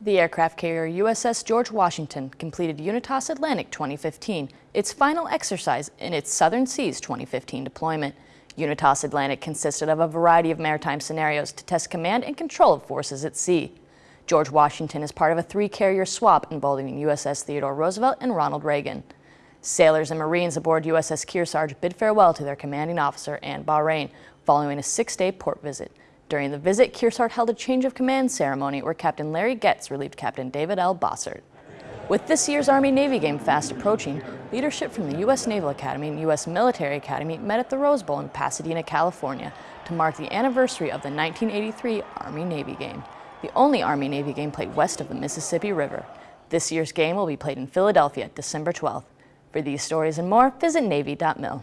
The aircraft carrier USS George Washington completed Unitas Atlantic 2015, its final exercise in its Southern Seas 2015 deployment. Unitas Atlantic consisted of a variety of maritime scenarios to test command and control of forces at sea. George Washington is part of a three-carrier swap involving USS Theodore Roosevelt and Ronald Reagan. Sailors and Marines aboard USS Kearsarge bid farewell to their commanding officer, Anne Bahrain, following a six-day port visit. During the visit, Kearsarge held a change of command ceremony where Captain Larry Getz relieved Captain David L. Bossert. With this year's Army-Navy game fast approaching, leadership from the U.S. Naval Academy and U.S. Military Academy met at the Rose Bowl in Pasadena, California to mark the anniversary of the 1983 Army-Navy game, the only Army-Navy game played west of the Mississippi River. This year's game will be played in Philadelphia, December 12th. For these stories and more, visit Navy.mil.